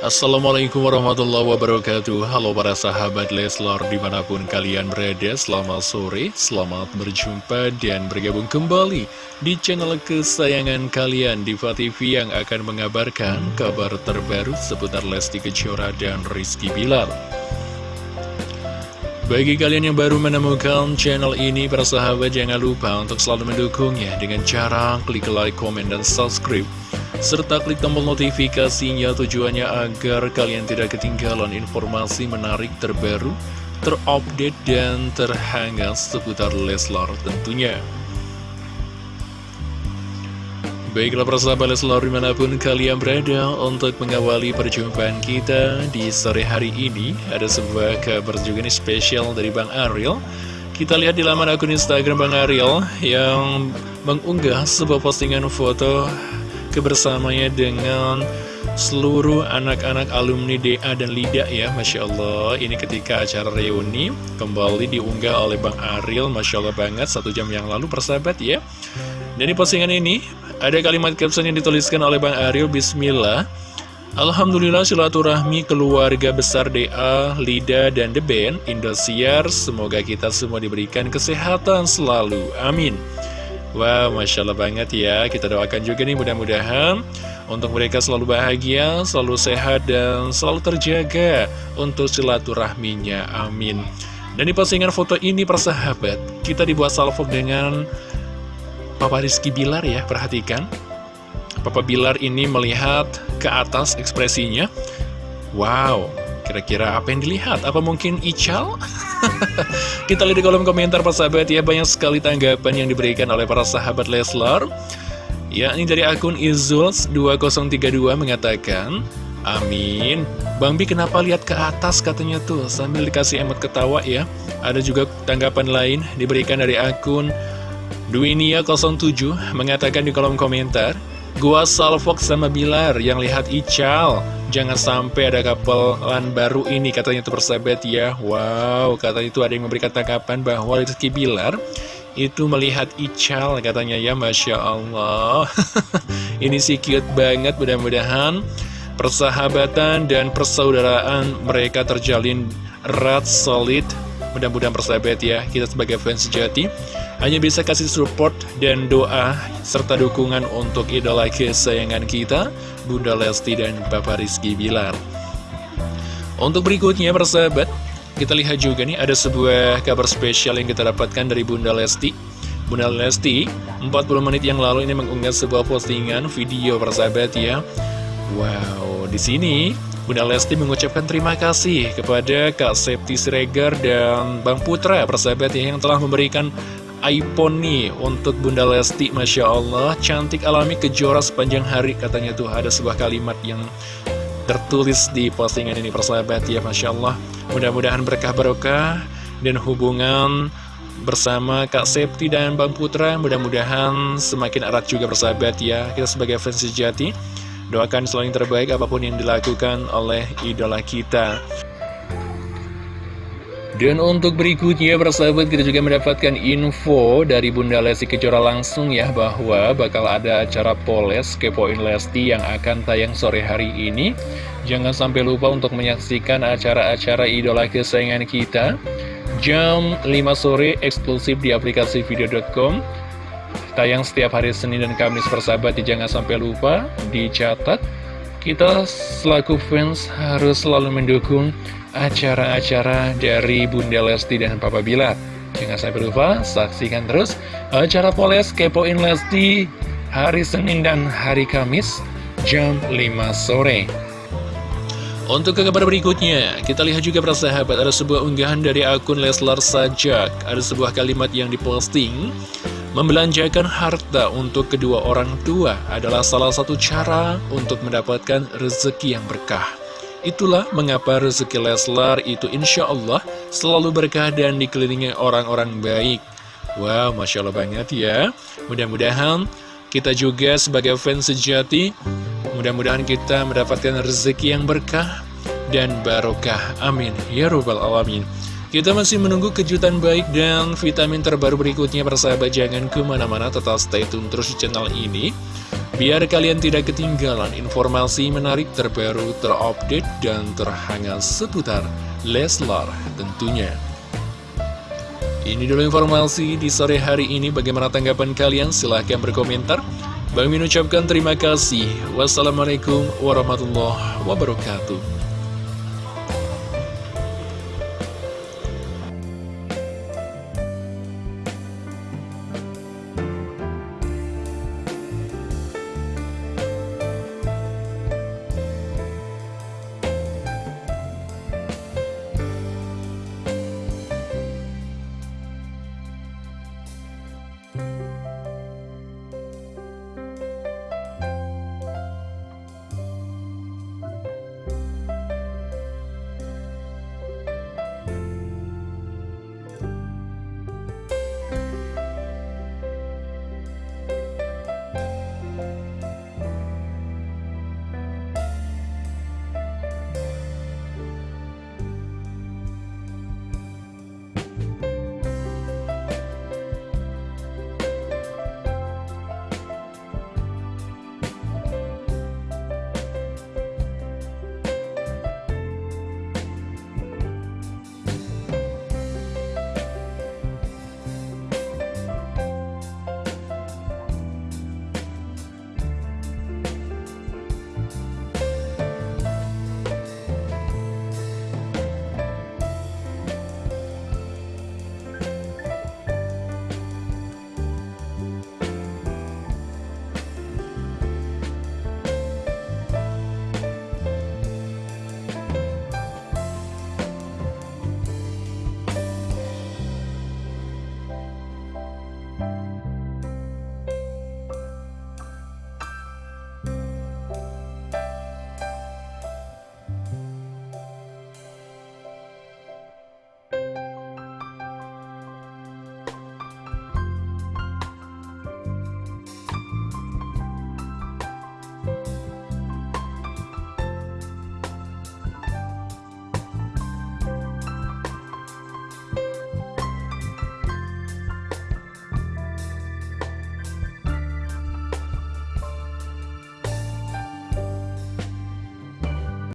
Assalamualaikum warahmatullahi wabarakatuh. Halo para sahabat Leslar di mana pun kalian berada Selamat sore, selamat berjumpa dan bergabung kembali Di channel kesayangan kalian Diva TV yang akan mengabarkan kabar terbaru seputar Lesti Kejora dan Rizky Bilar. Bagi kalian yang baru menemukan channel ini, para sahabat jangan lupa untuk selalu mendukungnya dengan cara klik like, komen, dan subscribe serta klik tombol notifikasinya tujuannya agar kalian tidak ketinggalan informasi menarik terbaru, terupdate, dan terhangat seputar Leslar tentunya. Baiklah persahabat Leslar di mana pun kalian berada untuk mengawali perjumpaan kita di sore hari ini Ada sebuah kabar juga nih spesial dari Bang Ariel Kita lihat di laman akun Instagram Bang Ariel yang mengunggah sebuah postingan foto kebersamanya dengan seluruh anak-anak alumni DA dan LIDA ya Masya Allah. Ini ketika acara reuni kembali diunggah oleh Bang Ariel Masya Allah banget satu jam yang lalu persahabat ya. Dan di postingan ini ada kalimat caption yang dituliskan oleh Bang Ariel Bismillah. Alhamdulillah silaturahmi keluarga besar DA, LIDA, dan The Band Indosiar. Semoga kita semua diberikan kesehatan selalu, amin Wow, Masya Allah banget ya. Kita doakan juga nih mudah-mudahan Untuk mereka selalu bahagia, selalu sehat, dan selalu terjaga Untuk silaturahminya, amin. Dan di postingan foto ini persahabat Kita dibuat salvo dengan Papa Rizky Bilar ya, perhatikan. Papa Bilar ini melihat ke atas ekspresinya. Wow, kira-kira apa yang dilihat? Apa mungkin Ical? Kita lihat di kolom komentar persahabat ya Banyak sekali tanggapan yang diberikan oleh para sahabat Leslar. Ya ini dari akun Izuls2032 mengatakan Amin. Bang Bi kenapa lihat ke atas katanya tuh Sambil dikasih emot ketawa ya. Ada juga tanggapan lain diberikan dari akun Duinia07 Mengatakan di kolom komentar Gua Salfok sama Bilar yang lihat Ical. Jangan sampai ada kapelan baru ini katanya itu persahabat ya. Wow katanya itu ada yang memberikan tanggapan bahwa Rizky Bilar Itu melihat Ical katanya ya Masya Allah. Ini sih cute banget mudah-mudahan Persahabatan dan persaudaraan mereka terjalin erat solid. Mudah-mudahan persahabat ya Kita sebagai fans sejati hanya bisa kasih support dan doa serta dukungan untuk idola kesayangan kita, Bunda Lesti dan Bapak Rizky Bilar. Untuk berikutnya persahabat, kita lihat juga nih ada sebuah kabar spesial yang kita dapatkan dari Bunda Lesti. Bunda Lesti 40 menit yang lalu ini mengunggah sebuah postingan video persahabat ya. Wow, di sini Bunda Lesti mengucapkan terima kasih kepada Kak Septi Siregar dan Bang Putra persahabat ya, yang telah memberikan iPhone nih untuk Bunda Lesti Masya Allah. Cantik alami kejora sepanjang hari katanya tuh. Ada sebuah kalimat yang tertulis di postingan ini persahabat ya Masya Allah. Mudah-mudahan berkah barokah dan hubungan bersama Kak Septi dan Bang Putra. Mudah-mudahan semakin erat juga persahabat ya. Kita sebagai fans sejati doakan selalu yang terbaik apa pun yang dilakukan oleh idola kita dan untuk berikutnya persahabat kita juga mendapatkan info dari Bunda Lesti Kejora langsung ya Bahwa bakal ada acara Poles Kepoin Lesti yang akan tayang sore hari ini. Jangan sampai lupa untuk menyaksikan acara-acara idola kesayangan kita. Jam 5 sore eksklusif di aplikasi video.com Tayang setiap hari Senin dan Kamis persahabat Jangan sampai lupa dicatat Kita selaku fans harus selalu mendukung acara-acara dari Bunda Lesti dan Papa Bilar. Jangan sampai lupa, saksikan terus acara Poles Kepoin Lesti hari Senin dan hari Kamis jam 5 sore. Untuk ke kabar berikutnya, kita lihat juga persahabat ada sebuah unggahan dari akun Leslar Sajak. Ada sebuah kalimat yang diposting, membelanjakan harta untuk kedua orang tua adalah salah satu cara untuk mendapatkan rezeki yang berkah. Itulah mengapa rezeki Leslar itu insya Allah selalu berkah dan dikelilingi orang-orang baik. Wow, Masya Allah banget ya. Mudah-mudahan kita juga sebagai fans sejati, mudah-mudahan kita mendapatkan rezeki yang berkah dan barokah. Amin. Ya Rabbal Alamin. Kita masih menunggu kejutan baik dan vitamin terbaru berikutnya persahabat jangan ke mana-mana tetap stay tune terus di channel ini Biar kalian tidak ketinggalan informasi menarik terbaru, terupdate, dan terhangat seputar Leslar tentunya. Ini dulu informasi di sore hari ini. Bagaimana tanggapan kalian? Silahkan berkomentar. Bang Min ucapkan terima kasih. Wassalamualaikum warahmatullahi wabarakatuh.